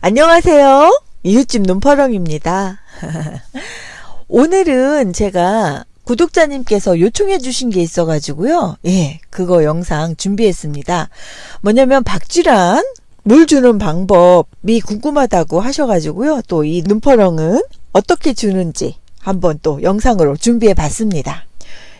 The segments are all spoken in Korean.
안녕하세요. 이웃집 눈파렁입니다. 오늘은 제가 구독자님께서 요청해 주신 게 있어가지고요. 예, 그거 영상 준비했습니다. 뭐냐면 박쥐란 물 주는 방법이 궁금하다고 하셔가지고요. 또 이 눈퍼렁은 어떻게 주는지 한번 또 영상으로 준비해 봤습니다.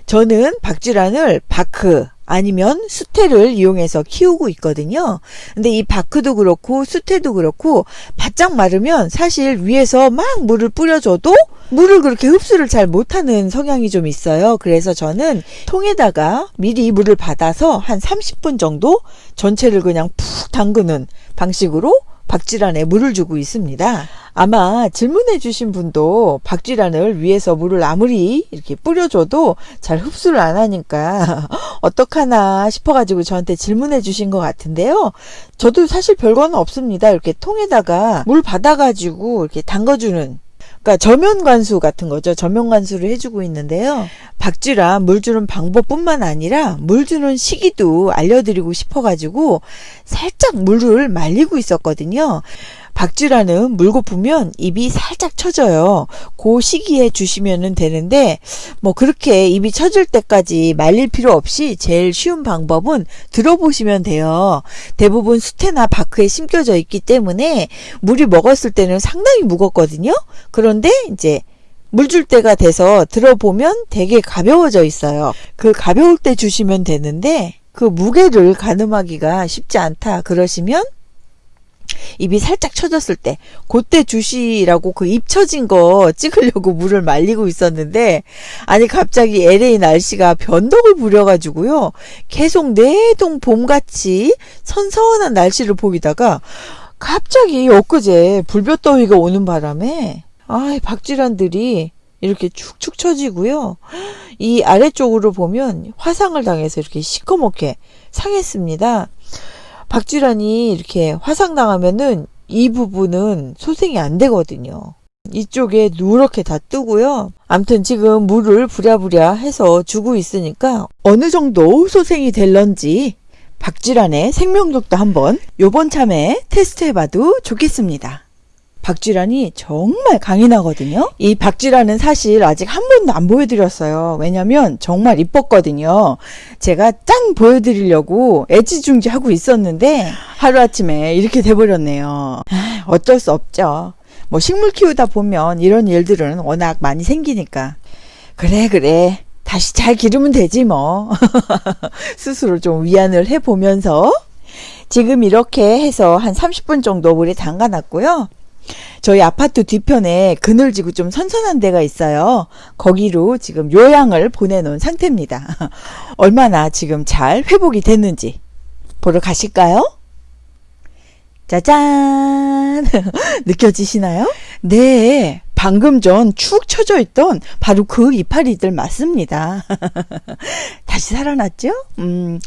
저는 박쥐란을 바크 아니면 수태를 이용해서 키우고 있거든요. 근데 이 바크도 그렇고 수태도 그렇고 바짝 마르면 사실 위에서 막 물을 뿌려줘도 물을 그렇게 흡수를 잘 못하는 성향이 좀 있어요. 그래서 저는 통에다가 미리 물을 받아서 한 30분 정도 전체를 그냥 푹 담그는 방식으로 박쥐란에 물을 주고 있습니다. 아마 질문해 주신 분도 박쥐란을 위에서 물을 아무리 이렇게 뿌려줘도 잘 흡수를 안 하니까 어떡하나 싶어가지고 저한테 질문해 주신 것 같은데요. 저도 사실 별거는 없습니다. 이렇게 통에다가 물 받아가지고 이렇게 담궈주는 그러니까 저면 관수 같은 거죠. 저면 관수를 해주고 있는데요. 박쥐란 물 주는 방법뿐만 아니라 물 주는 시기도 알려드리고 싶어가지고 살짝 물을 말리고 있었거든요. 박쥐라는 물 고프면 입이 살짝 처져요. 그 시기에 주시면 되는데 뭐 그렇게 입이 처질 때까지 말릴 필요 없이 제일 쉬운 방법은 들어보시면 돼요. 대부분 수태나 바크에 심겨져 있기 때문에 물이 먹었을 때는 상당히 무겁거든요. 그런데 이제 물줄 때가 돼서 들어보면 되게 가벼워져 있어요. 그 가벼울 때 주시면 되는데 그 무게를 가늠하기가 쉽지 않다 그러시면 입이 살짝 처졌을 때 그때 주시라고 그입 처진 거 찍으려고 물을 말리고 있었는데 아니 갑자기 LA 날씨가 변덕을 부려가지고요. 계속 내동 봄같이 선선한 날씨를 보이다가 갑자기 엊그제 불볕더위가 오는 바람에 아 박쥐란들이 이렇게 축축 처지고요. 이 아래쪽으로 보면 화상을 당해서 이렇게 시커멓게 상했습니다 박쥐란이 이렇게 화상당하면은 이 부분은 소생이 안 되거든요. 이쪽에 누렇게 다 뜨고요. 암튼 지금 물을 부랴부랴 해서 주고 있으니까 어느 정도 소생이 될런지 박쥐란의 생명력도 한번 요번 참에 테스트해봐도 좋겠습니다. 박쥐란이 정말 강인하거든요. 이 박쥐란은 사실 아직 한 번도 안 보여드렸어요. 왜냐면 정말 이뻤거든요. 제가 짠 보여드리려고 애지중지 하고 있었는데 하루아침에 이렇게 돼버렸네요. 어쩔 수 없죠. 뭐 식물 키우다 보면 이런 일들은 워낙 많이 생기니까 그래 그래 다시 잘 기르면 되지 뭐 스스로 좀 위안을 해보면서 지금 이렇게 해서 한 30분 정도 물에 담가 놨고요. 저희 아파트 뒤편에 그늘지고 좀 선선한 데가 있어요. 거기로 지금 요양을 보내놓은 상태입니다. 얼마나 지금 잘 회복이 됐는지 보러 가실까요? 짜잔! 느껴지시나요? 네. 방금 전 축 처져 있던 바로 그 이파리들 맞습니다. 다시 살아났죠? 음,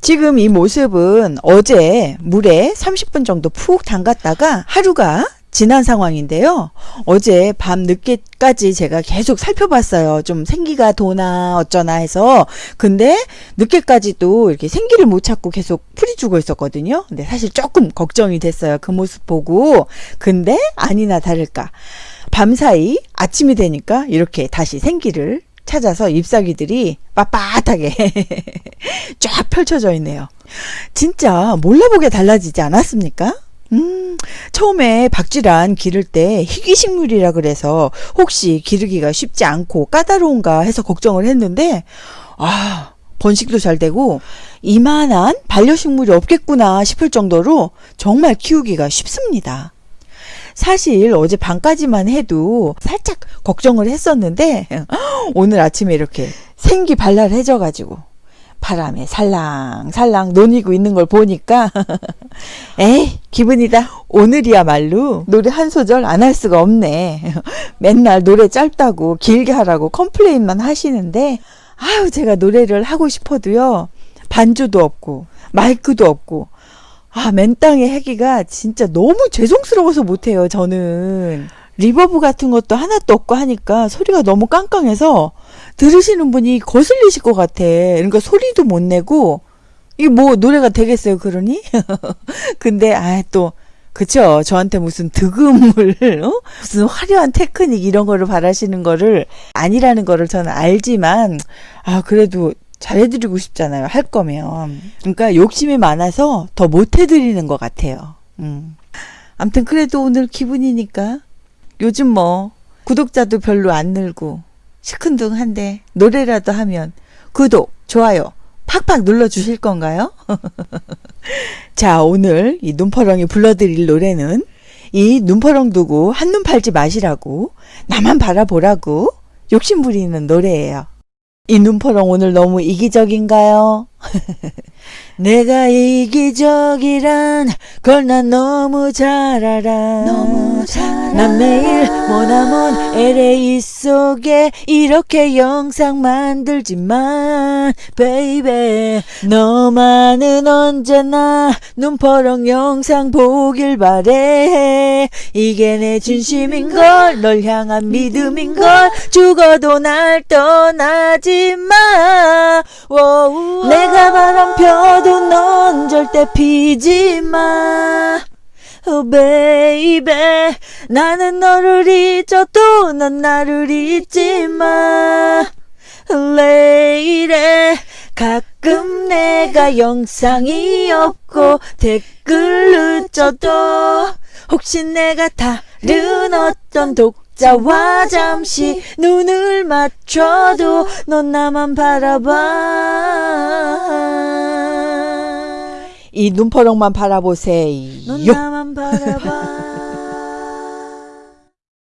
지금 이 모습은 어제 물에 30분 정도 푹 담갔다가 하루가 지난 상황인데요. 어제 밤 늦게까지 제가 계속 살펴봤어요. 좀 생기가 도나 어쩌나 해서. 근데 늦게까지도 이렇게 생기를 못 찾고 계속 풀이 죽어 있었거든요. 근데 사실 조금 걱정이 됐어요. 그 모습 보고. 근데 아니나 다를까. 밤사이 아침이 되니까 이렇게 다시 생기를 찾아서 잎사귀들이 빳빳하게 쫙 펼쳐져 있네요. 진짜 몰라보게 달라지지 않았습니까? 음, 처음에 박쥐란 기를 때 희귀식물이라 그래서 혹시 기르기가 쉽지 않고 까다로운가 해서 걱정을 했는데, 아, 번식도 잘 되고, 이만한 반려식물이 없겠구나 싶을 정도로 정말 키우기가 쉽습니다. 사실 어제 밤까지만 해도 살짝 걱정을 했었는데, 오늘 아침에 이렇게 생기 발랄해져가지고, 바람에 살랑살랑 노닐고 있는 걸 보니까 에이 기분이다. 오늘이야말로 노래 한 소절 안 할 수가 없네. 맨날 노래 짧다고 길게 하라고 complain만 하시는데 아유 제가 노래를 하고 싶어도요 반주도 없고 마이크도 없고 아 맨땅에 하기가 진짜 너무 죄송스러워서 못해요 저는 reverb 같은 것도 하나도 없고 하니까 소리가 너무 깡깡해서 들으시는 분이 거슬리실 것 같아. 그러니까 소리도 못 내고 이게 뭐 노래가 되겠어요, 그러니? 근데 아또 그쵸. 저한테 무슨 득음을, 어? 무슨 화려한 테크닉 이런 거를 바라시는 거를 아니라는 거를 저는 알지만, 아, 그래도 잘해드리고 싶잖아요. 할 거면. 그러니까 욕심이 많아서 더 못해드리는 것 같아요. 음. 암튼 그래도 오늘 기분이니까 요즘 뭐 구독자도 별로 안 늘고 시큰둥한데 노래라도 하면 구독, 좋아요 팍팍 눌러주실 건가요? 자, 오늘 이 눈퍼렁이 불러드릴 노래는 이 눈퍼렁 두고 한눈 팔지 마시라고 나만 바라보라고 욕심 부리는 노래예요. 이 눈퍼렁 오늘 너무 이기적인가요? 내가 이기적이란 걸 난 너무 잘 알아. 너무 잘. 난 매일 머나먼 LA 속에 이렇게 영상 만들지만, baby. 너만은 언제나 눈퍼렁 영상 보길 바래. 이게 내 진심인걸, 널 향한 믿음인걸, 죽어도 날 떠나지 마. 워우. 내가 바람 펴도 넌 절대 피지 마. Oh baby. 나는 너를 잊어도 넌 나를 잊지 마. 레이래 가끔 내가 영상이 없고 댓글 늦어도 혹시 내가 다른 어떤 독자와 잠시 눈을 맞춰도 넌 나만 바라봐 이 눈퍼렁만 바라보세요. 넌 나만 바라봐